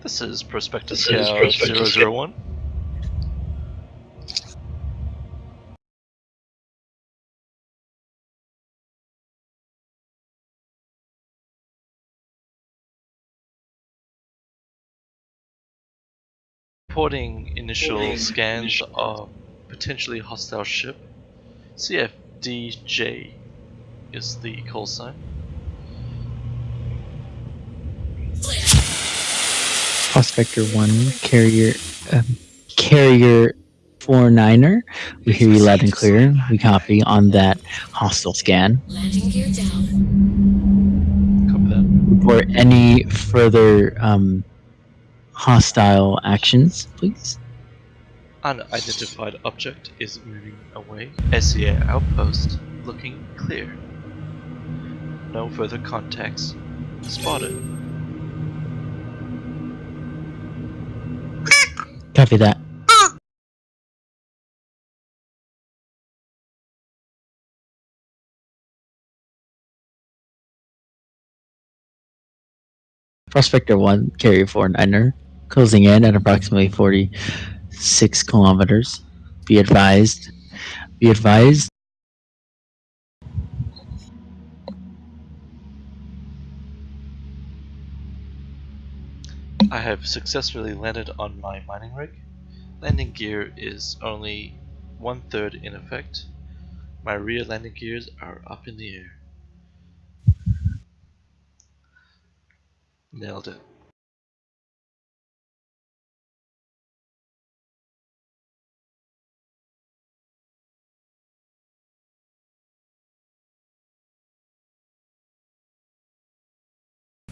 This is Prospectus This is Scout Prospector 001. Reporting initial scans of potentially hostile ship. CFDJ is the call sign. Prospector 1, Carrier, um, Carrier 49er. We hear you loud and clear. We copy on that hostile scan. Landing gear down. Copy that. Report any further um, hostile actions, please. Unidentified object is moving away. SCA outpost looking clear. No further contacts spotted. Copy that. Prospector 1, Carrier 49er, closing in at approximately 46 kilometers. Be advised. Be advised. I have successfully landed on my mining rig. Landing gear is only one third in effect. My rear landing gears are up in the air. Nailed it.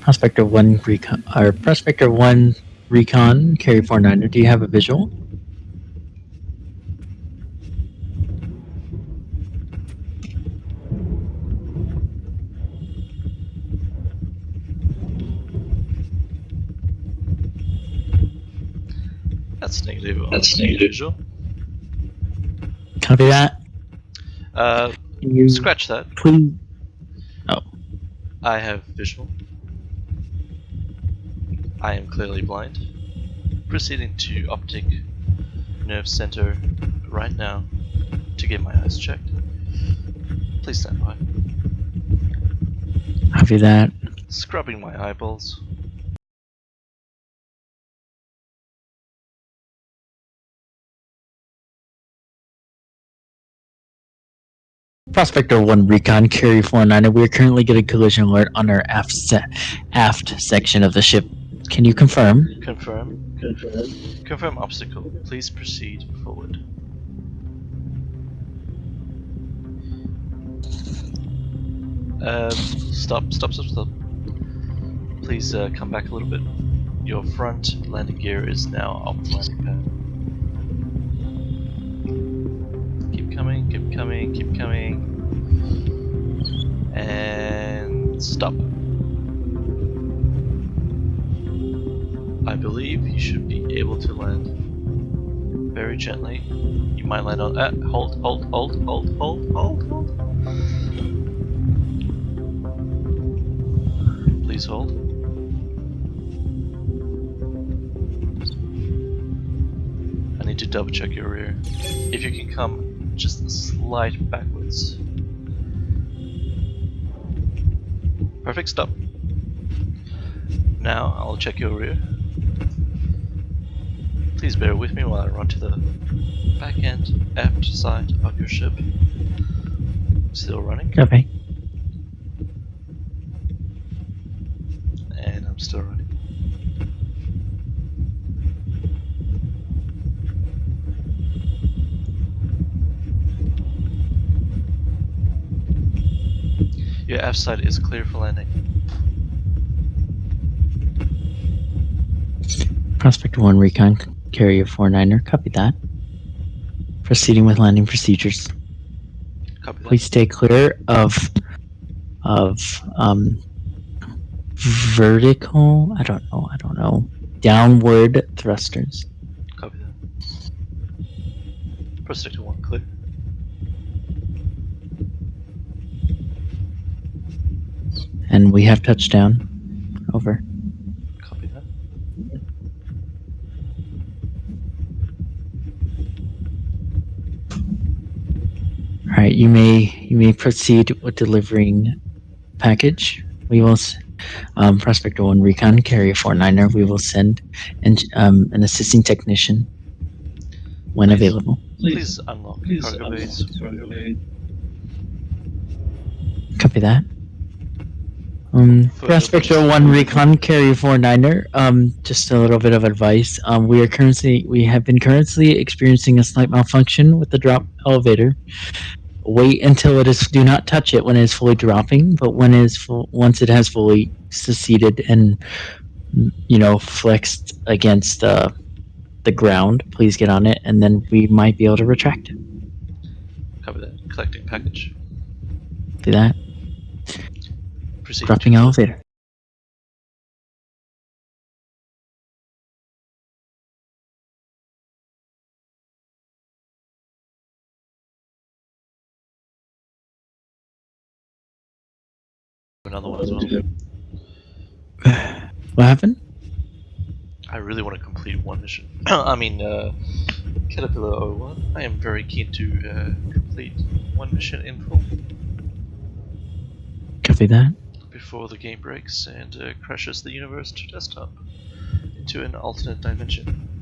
Prospector 1 recon, or Prospector 1 recon, Carrier 49er, do you have a visual? That's negative. That's the negative. Visual. Copy that. Uh, you scratch that. please? Oh. I have visual. I am clearly blind. Proceeding to optic nerve center right now to get my eyes checked. Please stand by. Copy that. Scrubbing my eyeballs. Prospector 1 Recon, Carrier 49er, we are currently getting collision alert on our aft, se- aft section of the ship. Can you confirm? Confirm. Confirm. Confirm obstacle. Please proceed forward. Um, stop, stop, stop, stop. Please uh, come back a little bit. Your front landing gear is now off the landing pad. Keep coming, keep coming, keep coming. And stop. I believe you should be able to land very gently. You might land on. Uh, hold, hold, hold, hold, hold, hold, hold. Please hold. I need to double check your rear. If you can come just slide backwards. Perfect, stop. Now I'll check your rear. Please bear with me while I run to the back end, aft side of your ship. Still running, Okay. and I'm still running. Your aft side is clear for landing. Prospect 1 Recon, Carrier 49er, copy that. Proceeding with landing procedures. Copy that. Please stay clear of of um vertical I don't know, I don't know. Downward thrusters. Copy that. Proceed to one, clear. And we have touchdown. Over. Copy that. Right, you may you may proceed with delivering package. We will, s- um, Prospector One Recon Carrier Four Niner. We will send and um, an assisting technician when Please. available. Please unlock cargo bays. Copy that. Um, Prospector One Recon Carrier Four Niner. Um, just a little bit of advice. Um, we are currently we have been currently experiencing a slight malfunction with the drop elevator. Wait until it is. Do not touch it when it is fully dropping. But when it is full, once it has fully seceded and you know flexed against uh, the ground, please get on it, and then we might be able to retract it. Cover that. Collecting package. Do that. Proceed Dropping elevator. Another one as well. What happened? I really want to complete one mission. I mean, uh, Caterpillar 01. I am very keen to uh, complete one mission in full Copy that. before the game breaks and uh, crashes the universe to desktop into an alternate dimension.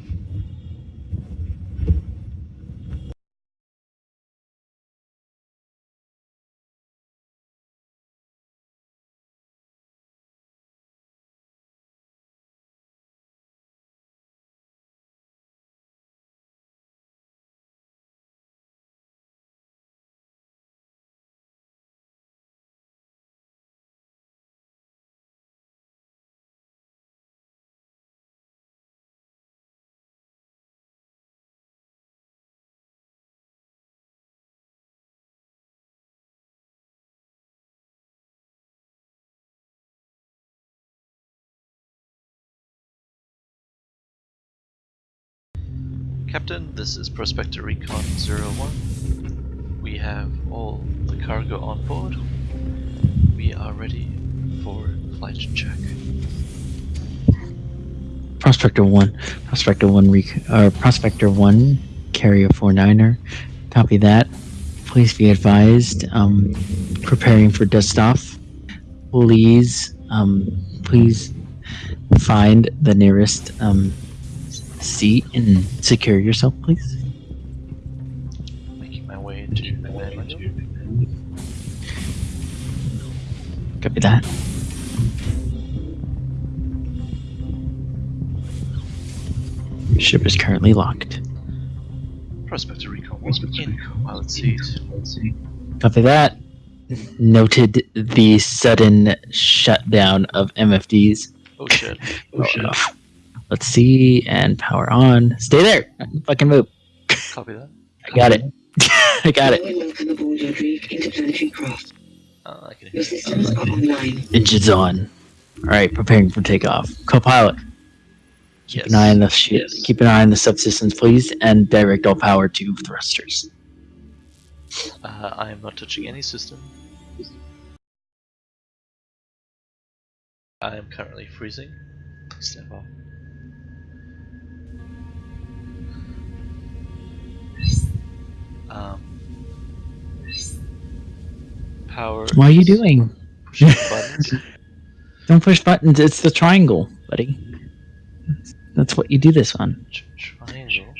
Captain, this is Prospector Recon 01. We have all the cargo on board. We are ready for flight check. Prospector one, Prospector one, rec- uh, Prospector one, carrier four niner. Copy that. Please be advised. Um, preparing for dust off. Please, um, please find the nearest um, seat and secure yourself, please. Making my way to command module. Copy that. Ship is currently locked. Prospector Recon 1 in pilot seat. Copy that. Noted the sudden shutdown of MFDs. Oh shit. Oh, oh Let's see and power on. Stay there. Fucking move. Copy that. I got it. I got it. Welcome aboard your Greek interplanetary craft. Uh, I can Your systems are online. Engines on. All right, preparing for takeoff. Co-pilot, keep Yes. an eye on the ship. Keep an eye on the subsystems, please, and direct all power to thrusters. Uh, I am not touching any system. I am currently freezing. Step off. Um, power. What are you doing? Don't push buttons. It's the triangle, buddy. That's what you do this on. Tr- triangle.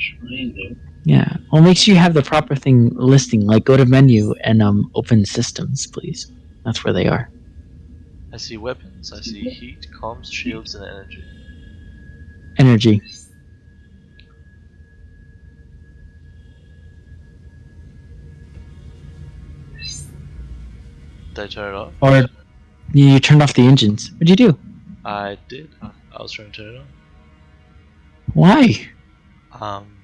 Yeah. Well, make sure you have the proper thing listing. Like, go to menu and um open systems, please. That's where they are. I see weapons. I see heat, comms, shields, and energy. Energy. Did I turn it off? Or you, you turned off the engines. What'd you do? I did. I was trying to turn it on. Why? Um,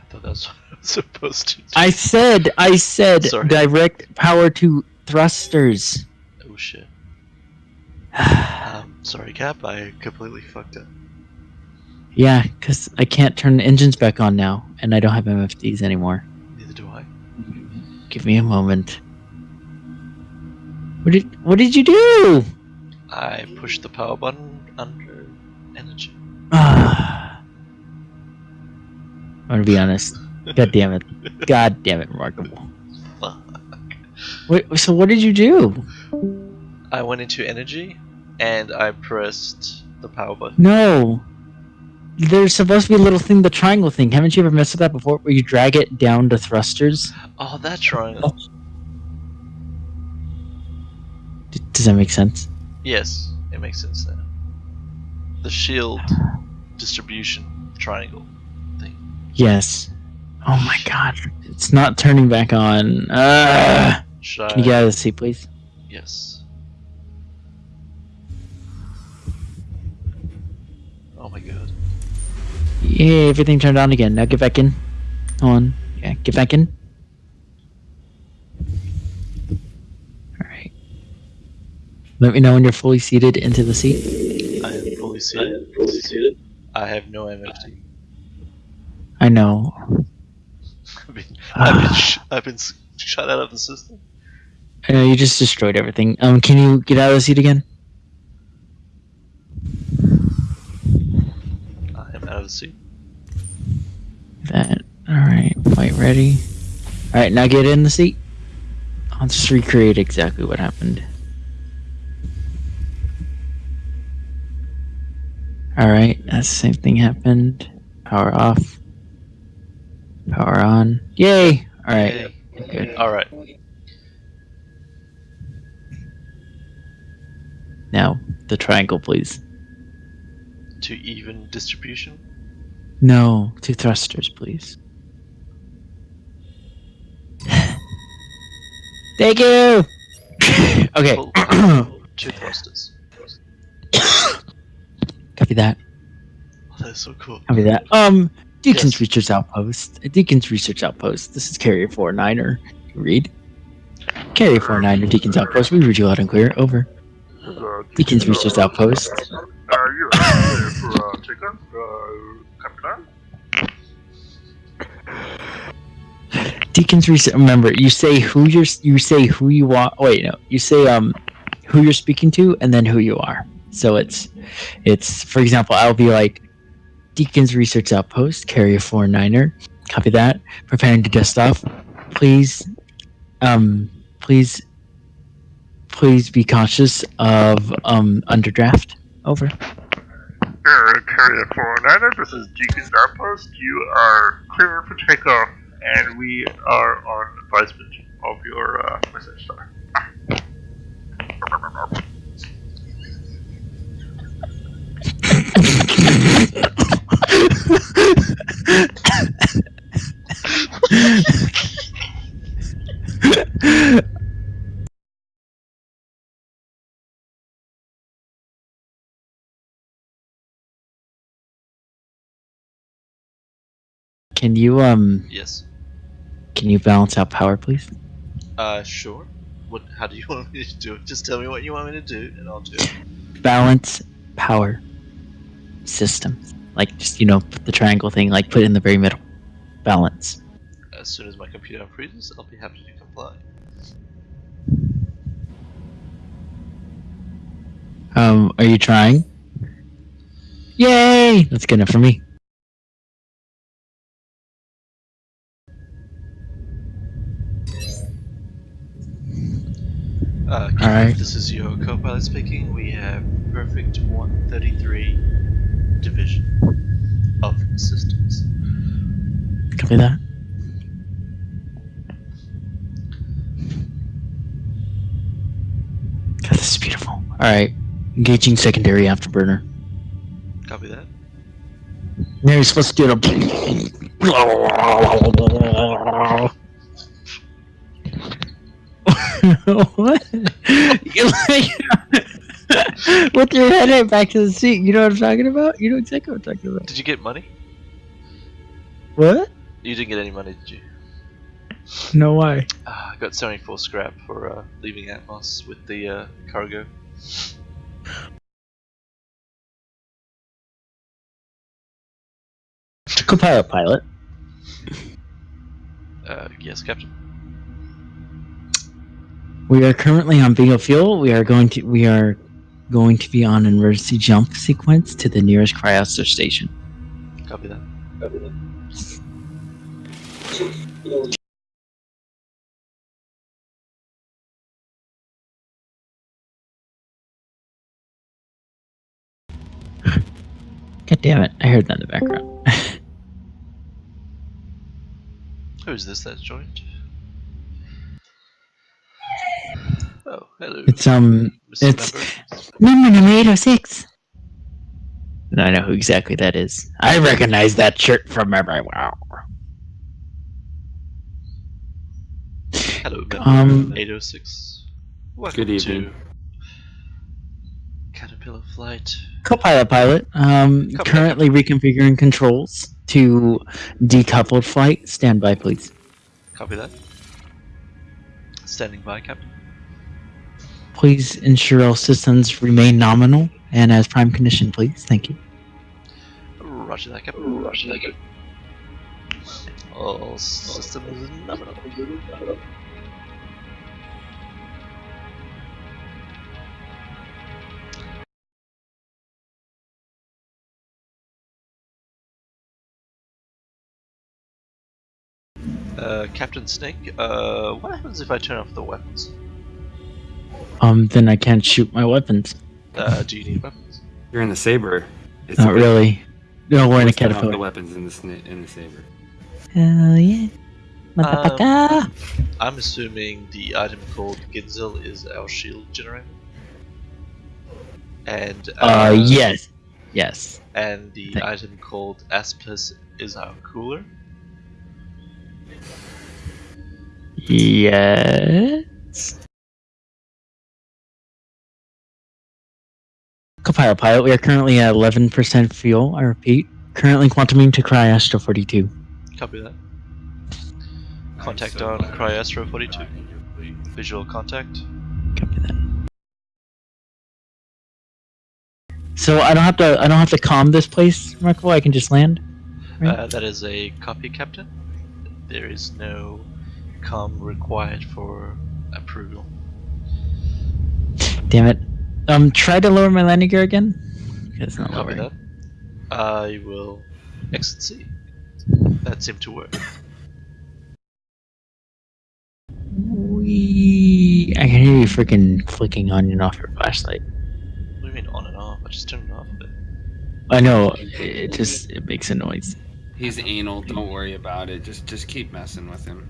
I thought that's what I was supposed to do. I said, I said, Sorry. direct power to thrusters. Oh shit. Um, sorry, Cap. I completely fucked up. yeah, because I can't turn the engines back on now, and I don't have MFDs anymore. Neither do I. Give me a moment. What did What did you do? I pushed the power button under energy. Ah. I'm gonna be honest. God damn it. God damn it, remarkable. fuck? Wait, so what did you do? I went into energy and I pressed the power button. No. There's supposed to be a little thing, the triangle thing. Haven't you ever messed with that before? Where you drag it down to thrusters? Oh, that triangle. D- does that make sense? Yes, it makes sense now. The shield distribution triangle thing. Yes. Oh my god. It's not turning back on. Uh, Should can you get out of the seat, please? Yes. Oh my god. Yeah, everything turned on again. Now get back in. On. Yeah, get back in. Alright. Let me know when you're fully seated into the seat. I am fully seated. I have no MFD. I know. I've been, I've been, sh- I've been s- shut out of the system. I know you just destroyed everything. Um, can you get out of the seat again? I am out of the seat. That. Alright, quite ready. Alright, now get in the seat. I'll just recreate exactly what happened. Alright, that's the same thing happened. Power off. Power on. Yay! Alright, good. Alright. Now, the triangle, please. To even distribution. No, two thrusters, please. Thank you! okay. Two thrusters. Copy that. Oh, that is so cool. Copy that. Um, Deakins Yes. Research Outpost. Deakins Research Outpost. This is Carrier 49er. Read. Carrier 49er, Deakins Outpost. We read you loud and clear. Over. Deakins Research Outpost. Uh, you're ready for uh, takeoff, uh, Captain. Deakins Research. Remember, you say who you're. You say who you are. Wait, no. You say um, who you're speaking to, and then who you are. So it's, it's. For example, I'll be like, Deakins Research Outpost, Carrier 49er. Copy that. Preparing to dust off. Please, um, please, please be conscious of um underdraft. Over. Carrier 409, this is Deakins Outpost. You are clear for takeoff, and we are on advisement of your uh, message star. Can you um Yes. can you balance out power, please? Uh, sure. What? How do you want me to do it? Just tell me what you want me to do, and I'll do it. balance power system. Like just you know put the triangle thing, like put it in the very middle. Balance. As soon as my computer freezes, I'll be happy to comply. Um, are you trying? Yay! That's good enough for me. Uh, All right. This is your co-pilot speaking. We have perfect 133 division of systems. Copy that. God, this is beautiful. All right, engaging secondary afterburner. Copy that. Now you're supposed to do it. What? You're like with your head right back to the seat. You know what I'm talking about? You know exactly what I'm talking about. Did you get money? What? You didn't get any money, did you? No way. Ah, I got 74 scrap for uh, leaving Atmos with the uh, cargo. Copilot pilot. Uh, yes, Captain. We are currently on biofuel. Fuel. We are going to we are going to be on an emergency jump sequence to the nearest Cryastro station. Copy that. Copy that. God damn it, I heard that in the background. Who's this that's joined? Hello. it's um, Mr. it's- Member. number number eight oh six. I know who exactly that is. I recognize that shirt from everywhere. Hello, member Um, 806. Welcome Good evening. to Caterpillar Flight. Copilot pilot. Um, Copilot. currently reconfiguring controls to decoupled flight. Stand by, please. Copy that. Standing by, Captain. Please ensure all systems remain nominal and as prime condition, please. Thank you. Roger that, Captain. Roger that, Captain. All systems nominal. Uh, Captain Snake, uh, what happens if I turn off the weapons? Um, then I can't shoot my weapons. Uh, do you need weapons? You're in the saber. It's Not really. No, we're in a Let's The weapons in the sni- in the saber. Hell yeah. Motherfucker. I'm assuming the item called Ginzel is our shield generator. And uh, yes. Yes. And the Thank- item called Aspis is our cooler. Yes. Copilot pilot, we are currently at 11% fuel. I repeat, currently quantuming to Cryastro 42. Copy that. Contact on Cryastro 42. Visual contact. Copy that. So I don't have to. I don't have to calm this place, Marco. I can just land. Right. Uh, that is a copy, Captain. There is no com required for approval. Damn it. Um, try to lower my landing gear again. It's not Copy lowering. that. I will exit C. That seemed to work. Wee. I can hear you freaking flicking on and off your flashlight. What do you mean on and off? I just turned it off a bit. I know. It just it makes a noise. He's anal. Don't worry about it. Just just keep messing with him.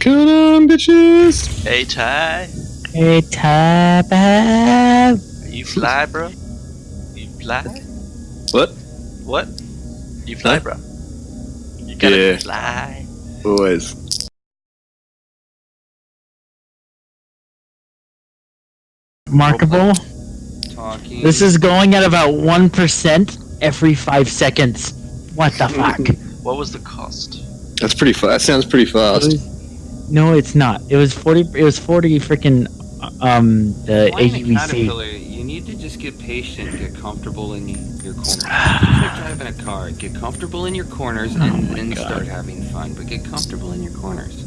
Come on, bitches! Hey Ty, hey, tap are you fly, bro? You fly? What? What? You fly, Huh? bro? You gotta Yeah. fly. Always. Markable. Talking. This is going at about one percent every five seconds. What the fuck? What was the cost? That's pretty fast. That sounds pretty It fast. Was- no, it's not. It was forty. It was forty freaking um the Flying AUVC. caterpillar, you need to just get patient, get comfortable in your corners. Just like driving a car, get comfortable in your corners and Oh my then God. start having fun. But get comfortable in your corners.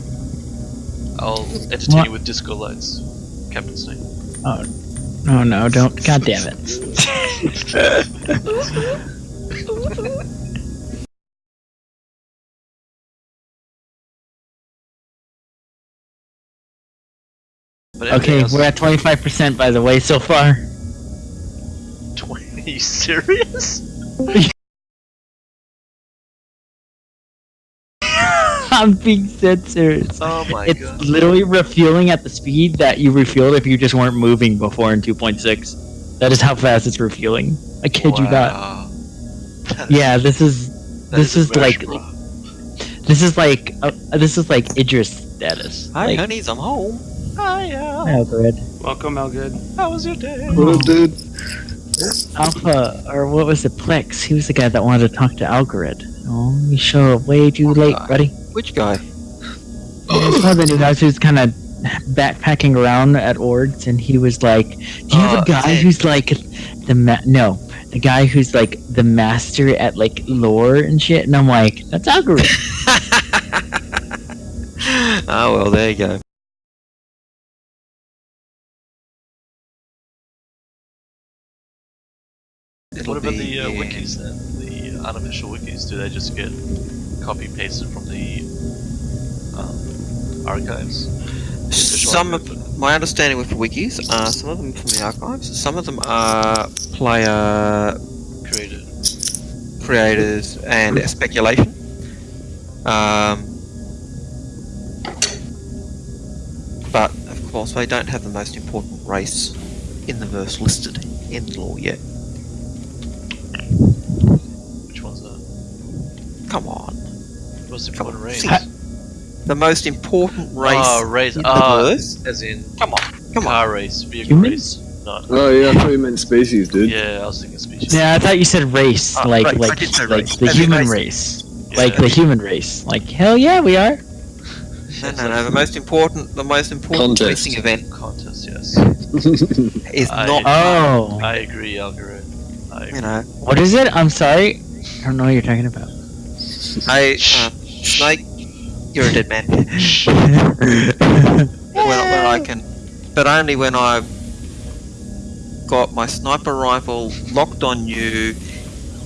I'll entertain What? you with disco lights, Captain Snake. Oh, Oh no, don't! God damn it! Okay, else- we're at twenty five percent by the way so far. 20. Are you serious? I'm being dead serious. Oh my it's god. literally refueling at the speed that you refueled if you just weren't moving before in 2.6. That is how fast it's refueling. I kid you not. That Yeah, this is this is a like this is like uh, this is like Idris status. Hi, like, honeys, I'm home. Hiya. Alfred. Welcome, Elgood. How was your day? What up, dude? Alpha, or what was it, Plex? He was the guy that wanted to talk to Algorid. Oh, he show up way too late, guy? buddy. Which guy? It's one of the new guys who's kind of backpacking around at orgs, and he was like, "Do you have Uh, a guy who's like the ma- no, the guy who's like the master at like lore and shit?" And I'm like, "That's Algorid." oh well, there you go. What about the uh, uh, wikis then? The unofficial wikis, do they just get copy pasted from the um, archives? The some of my understanding with wikis are some of them from the archives, some of them are player created. creators and speculation. Um, but of course, they don't have the most important race in the verse listed in the law yet. Come on, Most Come important on, race. see. the most important race Oh, race. in the Ah, as in Come on, come on. car race, vehicle Human? race. Not. Oh yeah, I thought you meant species, dude. Yeah, I was thinking species. Yeah, I thought you said race, Ah, like race. Like like race. the As human race. race, Yeah. like the human race. Like hell yeah, we are. No, no, no. The most important, the most important Contest. racing event Contest, yes. is I- not. Oh, I agree, Algorithm. I agree. You know, what is it? I'm sorry, I don't know what you're talking about. Hey, uh, Snake, you're a dead man. when, when I can, but only when I've got my sniper rifle locked on you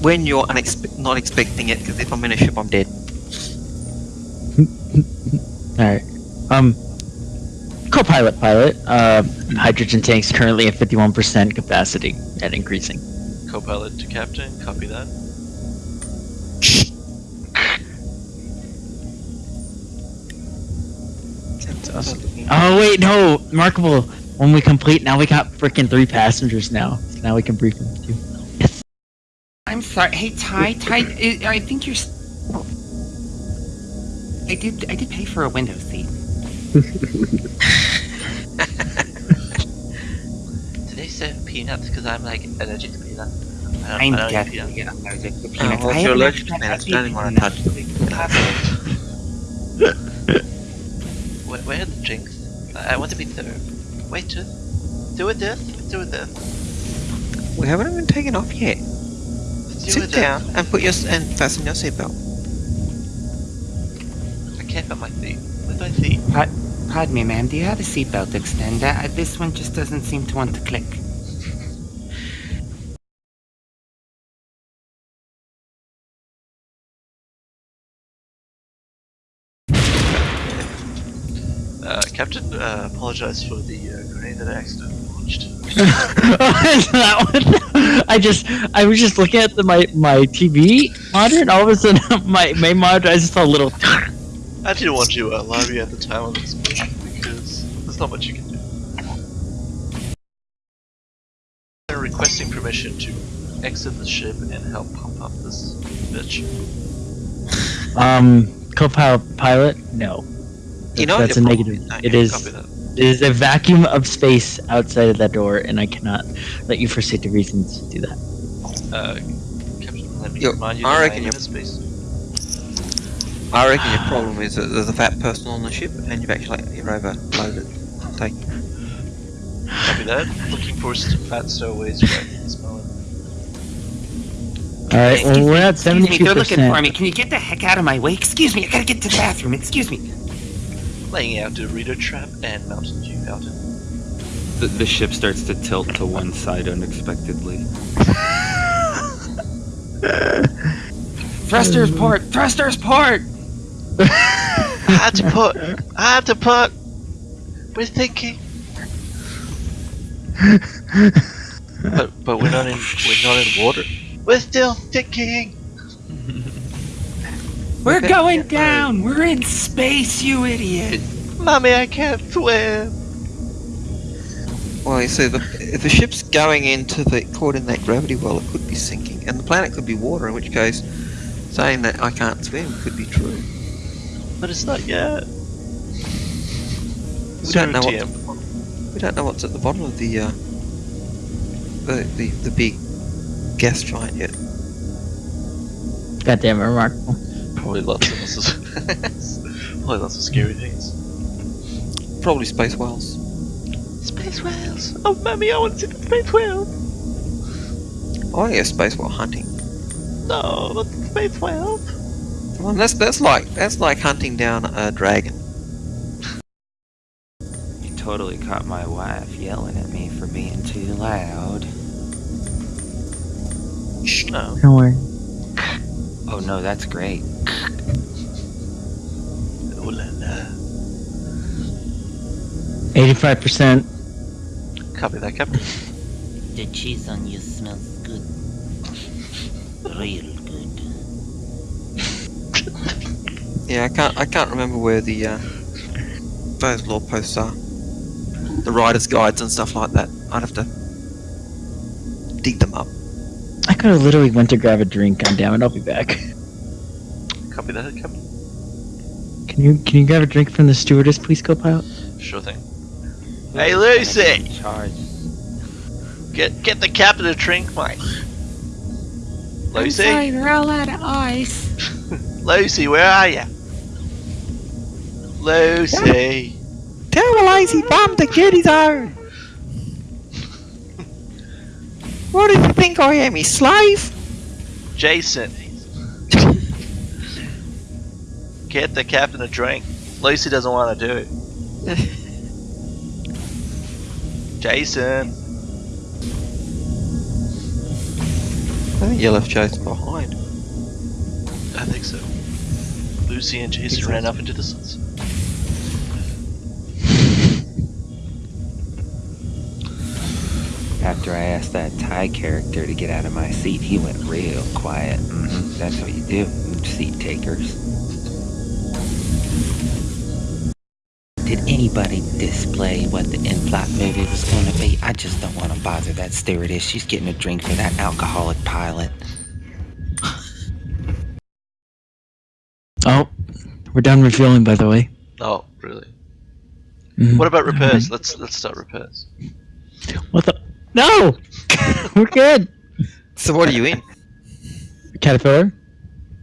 when you're unexpe- not expecting it. Because if I'm in a ship, I'm dead. All right. Um, co-pilot, pilot. Uh, hydrogen tanks currently at 51% capacity and increasing. Co-pilot to captain, copy that. Oh wait, no, remarkable. When we complete, now we got freaking three passengers now. So now we can brief them too. I'm sorry. Hey, Ty, Ty, I, I think you're. s- I did. I did pay for a window seat. Did they say peanuts? Because I'm like allergic to peanuts. I I'm I don't eat definitely allergic to Oh, peanuts. I if you're haven't allergic to peanuts, had you don't want to touch them. Where, where are the drinks? I, I want to be served. Wait, just do it this. Do it this. We haven't even taken off yet. Do Sit it down and put your s- and fasten your seatbelt. this. I can't find my seat. Where's my seat? Pardon me, ma'am. Do you have a seatbelt extender? Uh, this one just doesn't seem to want to click. Captain, uh, apologize for the uh, grenade that I accidentally launched. that one. I just, I was just looking at the, my my TV monitor, and all of a sudden, my main monitor, I just saw a little. I didn't want you uh, live at the time of this mission because there's not much you can do. They're requesting permission to exit the ship and help pump up this bitch. Um, co-pilot, pilot, no. You know that's a negative. is, don't It you? is. Copy that. It is a vacuum of space outside of that door, and I cannot let you, for safety reasons, to do that. Uh, Captain, let me Yo, remind you I that reckon you're- in space. I reckon your problem is that there's a fat person on the ship and you've actually you're overloaded. Take. Copy that. Looking for st- fat stowaways right at this moment. All right. Well, we're me, at excuse seventy-two me, they're looking for me. Can you get the heck out of my way? Excuse me, I gotta get to the bathroom. Excuse me. Laying out the reader trap and Mountain Dew Mountain. The, the ship starts to tilt to one side unexpectedly. Thrusters port! Thrusters port! I had to put. I had to put. We're thinking. but but we're not in we're not in water. We're still thinking. We're going down! We're in space, you idiot! Mommy, I can't swim. Well, you see, the, if the ship's going into the caught in that gravity well, it could be sinking, and the planet could be water. In which case, saying that I can't swim could be true. But it's not yet. We don't know Zero what TM. we don't know what's at the bottom of the uh, the, the the big gas giant yet. Goddamn remarkable. Probably lots of probably lots of scary things. Probably space whales. Space whales. Oh, mommy, I want to see the space whales. Oh yeah, space whale hunting. No, not the space whales. Well, that's that's like that's like hunting down a dragon. You totally caught my wife yelling at me for being too loud. No. Don't worry. Oh no, that's great. Oh la la. Eighty-five percent. Copy that, Captain. The cheese on you smells good. Real good. Yeah, I can't. I can't remember where the uh, those law posts are. The riders' guides and stuff like that. I'd have to dig them up. I could have literally went to grab a drink. God damn it! I'll be back. Copy that, Captain. Can you can you grab a drink from the stewardess, please, co-pilot? Sure thing. Hey, Lucy! Charge. Get get the captain a drink, mate. Lucy, we're all out of ice. Lucy, where are you? Lucy. Tell a Bomb bum to get his own. What do you think I am, his slave? Jason. Get the captain a drink. Lucy doesn't want to do it. Jason. I think you left Jason behind. I think so. Lucy and Jason ran up into the sunset. After I asked that Thai character to get out of my seat, he went real quiet. hmm That's what you do, seat takers. Did anybody display what the in-flight movie was going to be? I just don't want to bother that stewardess. She's getting a drink for that alcoholic pilot. Oh, we're done refueling, by the way. Oh, really? Mhm. What about repairs? Let's let's start repairs. What the? No, we're good. So what are you in? Caterpillar.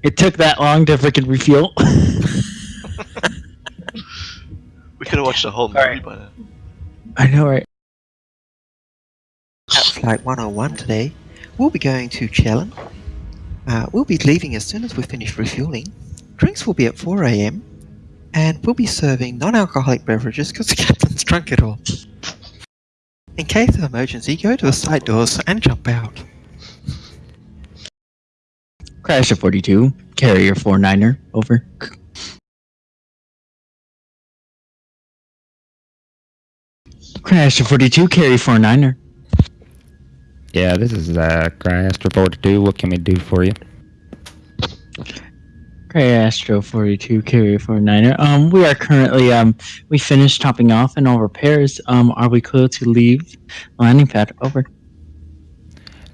It took that long to freaking refuel. We could have watched the whole movie Alright. by now. I know, right? At Flight 101 today, we'll be going to Chelon. Uh, we'll be leaving as soon as we finish refueling. Drinks will be at 4am, and we'll be serving non-alcoholic beverages because the captain's drunk it all. In case of emergency, go to the side doors and jump out. Crasher of 42. Carrier 49er. Over. Crasher 42. Carrier 49er. Yeah, this is uh, Cryastro 42. What can we do for you? Cryastro 42 Carrier 49er. Um, we are currently, um, we finished topping off and all repairs. Um, are we clear to leave landing pad? Over.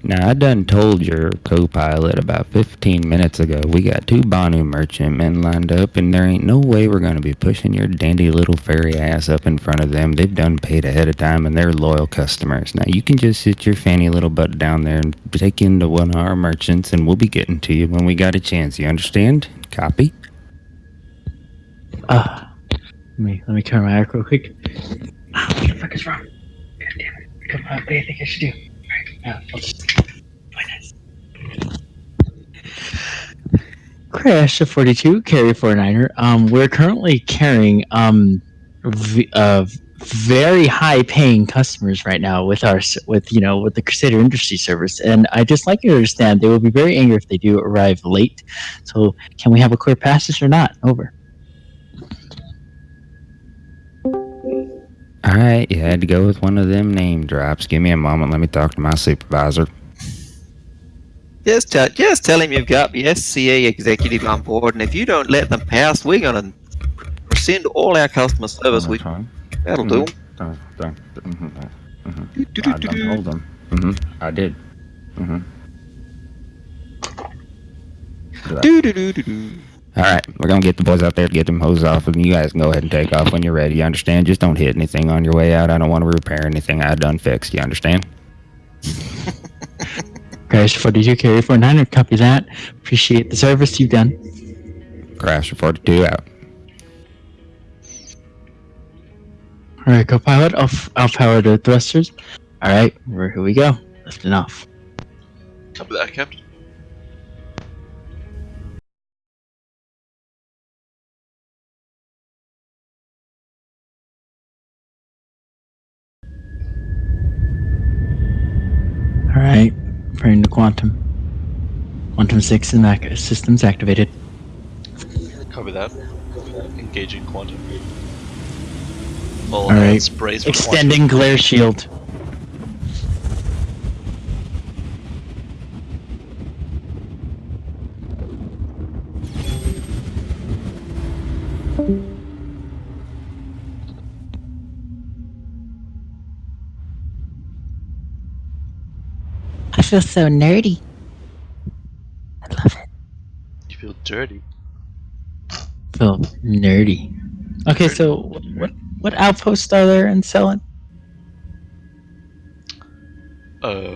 Now, I done told your co-pilot about 15 minutes ago we got two Banu merchantmen lined up, and there ain't no way we're going to be pushing your dandy little fairy ass up in front of them. They've done paid ahead of time, and they're loyal customers. Now, you can just sit your fanny little butt down there and take into one of our merchants, and we'll be getting to you when we got a chance. You understand? Copy? Uh, let me, let me turn my arc real quick. Ah, what the fuck is wrong? God damn it. Come on, what do you think I should do? Now, I'll just. Finance. Crash of 42, carry 49er. Um, we're currently carrying, um, v- uh, very high paying customers right now with our with you know with the Crusader Industry Service, and I just like you to understand they will be very angry if they do arrive late. So, can we have a clear passage or not? Over. All right, you had to go with one of them name drops. Give me a moment. Let me talk to my supervisor. Just tell, just tell him you've got the SCA executive on board, and if you don't let them pass, we're gonna rescind all our customer service. We, that'll do. Dun, dun, mhm, mhm. I done told them. hmm I did. hmm Do do do do do. All right, we're gonna get the boys out there to get them hoses off, and you guys can go ahead and take off when you're ready. You understand? Just don't hit anything on your way out. I don't want to repair anything I done fixed. You understand? Crash 42 carry 49er. Copy that. Appreciate the service you've done. Crash 42 out. All right, co-pilot. I'll, f- I'll power the thrusters. All right, here we go. Lifting off. Copy that, Captain. Quantum. Quantum six and ac- systems activated. Copy that. Engaging quantum. All All right. hands brace for Extending glare shield. Feel so nerdy. I love it. You feel dirty. Feel nerdy. Okay, so what what outposts are there in Cellin? Uh.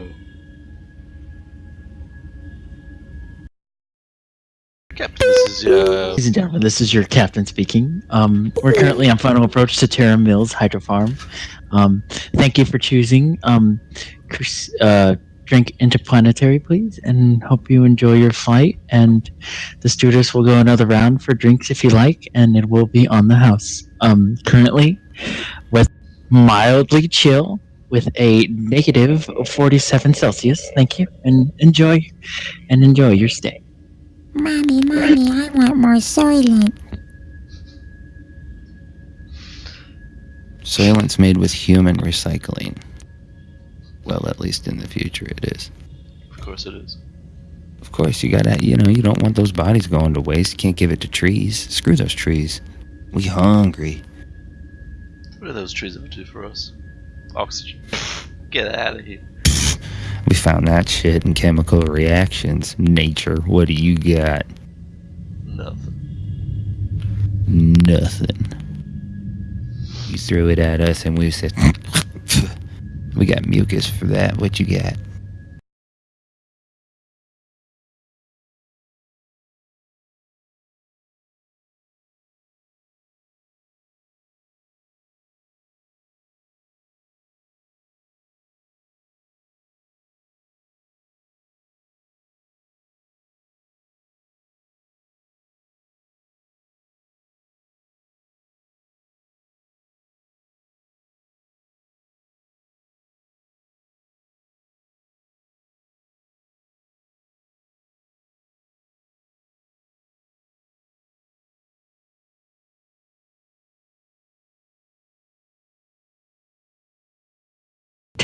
Captain, this is your. Ladies and gentlemen, this is your captain speaking. Um, we're currently on final approach to Terra Mills Hydro Farm. Um, thank you for choosing um, Chris- uh, Drake Interplanetary, please, and hope you enjoy your flight. And the stewardess will go another round for drinks if you like, and it will be on the house. Um, currently, with mildly chill with a negative 47 Celsius. Thank you, and enjoy, and enjoy your stay. Mommy, mommy, I want more Soylent. Soylent's made with human recycling. Well, at least in the future it is. Of course it is. Of course, you gotta, you know, you don't want those bodies going to waste. You can't give it to trees. Screw those trees. We hungry. What are those trees up to for us? Oxygen. Get out of here. We found that shit in chemical reactions. Nature, what do you got? Nothing. Nothing. You threw it at us and we said, we got mucus for that. What you got?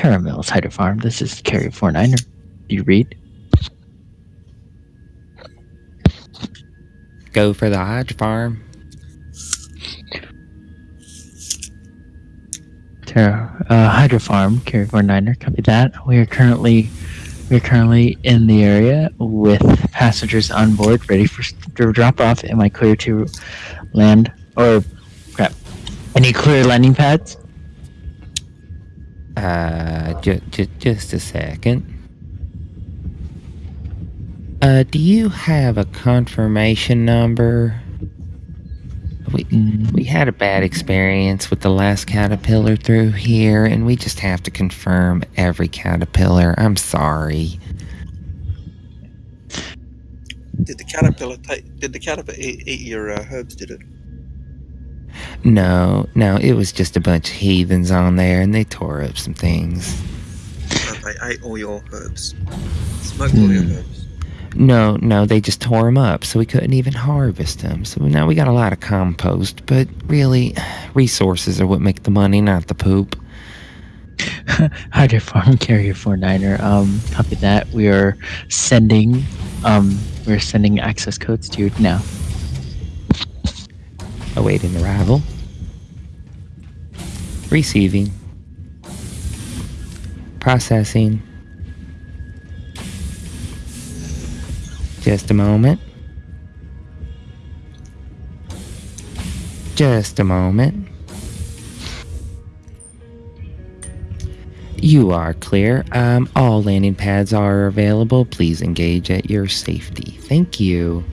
Terra Mills Hydro Farm. This is Carry 49er. Do you read? Go for the Hodge farm. Terra uh, Hydro Farm, Carry 49er. Copy that. We are currently we are currently in the area with passengers on board, ready for drop off. Am I clear to land? Or crap? Any clear landing pads? Uh, ju- ju- just a second. Uh, do you have a confirmation number? We we had a bad experience with the last caterpillar through here, and we just have to confirm every caterpillar. I'm sorry. Did the caterpillar take? Did the caterpillar eat, eat your uh, herbs? Did it? No, no, it was just a bunch of heathens on there, and they tore up some things. Uh, they ate all your herbs. Smoked all your Hmm. herbs. No, no, they just tore them up, so we couldn't even harvest them. So now we got a lot of compost, but really, resources are what make the money, not the poop. Hydro Farm Carrier 49er. Um, copy that. We are sending um we're sending access codes to you now. Awaiting arrival. Receiving. Processing. Just a moment. Just a moment. You are clear. Um, all landing pads are available. Please engage at your safety. Thank you.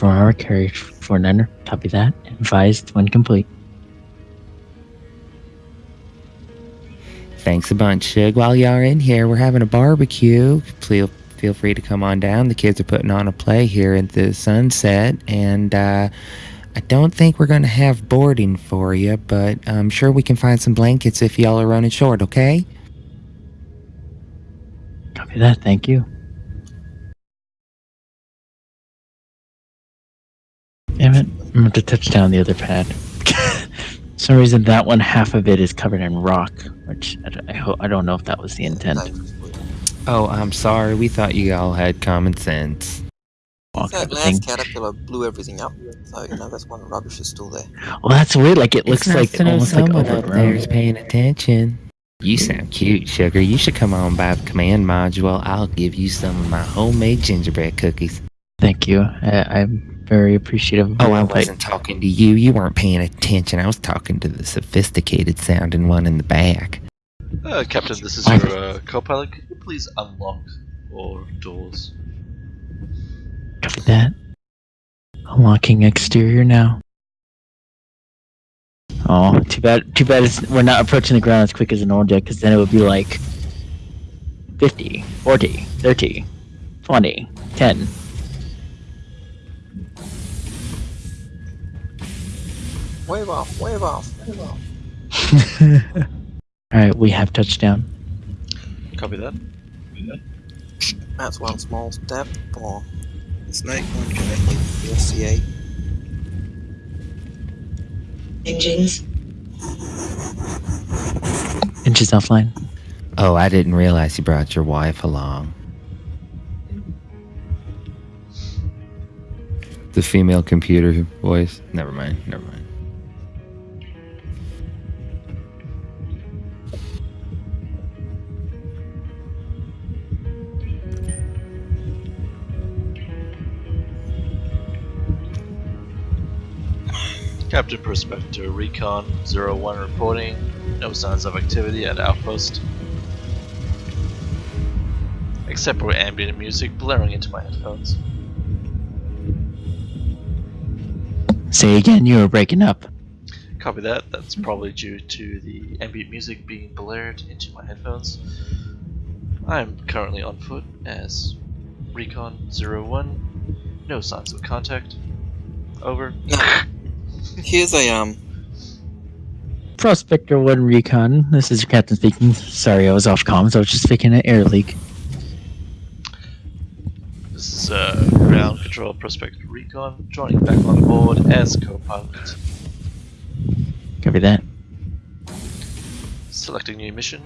Hydro Farm Carrier 49er. Copy that. Advised when complete. Thanks a bunch, Shug. While y'all are in here, we're having a barbecue. Feel feel free to come on down. The kids are putting on a play here at the sunset, and uh, I don't think we're gonna have boarding for you, but I'm sure we can find some blankets if y'all are running short. Okay? Copy that. Thank you. Damn it. I'm going to touch down the other pad. For some reason, that one half of it is covered in rock, which I, don't- I, ho- I don't know if that was the intent. Oh, I'm sorry. We thought you all had common sense. Walk That last thing. caterpillar blew everything up, so you know that's why the rubbish is still there. Well, that's weird. Like it looks like to almost like someone up there is paying attention. You sound cute, sugar. You should come on by the command module. I'll give you some of my homemade gingerbread cookies. Thank you. I, I'm very appreciative. Oh, I wasn't talking to you. You weren't paying attention. I was talking to the sophisticated sounding one in the back. Uh, Captain, this is I- your uh, co-pilot. Could you please unlock all doors? Copy that. Unlocking exterior now. Oh, too bad. Too bad it's, we're not approaching the ground as quick as an old jet, because then it would be like 50, 40, 30, 20, 10. Wave off, wave off, wave off. Alright, we have touchdown. Copy that. That's one small step for the snake, one connecting to the SCA. Engines. Inches offline. Oh, I didn't realize you brought your wife along. The female computer voice? Never mind, never mind. Captain Prospector Recon 01 reporting. No signs of activity at outpost. Except for ambient music blaring into my headphones. Say again, you were breaking up. Copy that. That's probably due to the ambient music being blared into my headphones. I am currently on foot as Recon 01. No signs of contact. Over. Now, here's a um. Prospector 1 Recon. This is your captain speaking. Sorry, I was off comms. I was just speaking an air leak. This is uh, ground control Prospector Recon joining back on board as co-pilot. Copy that. Selecting new mission.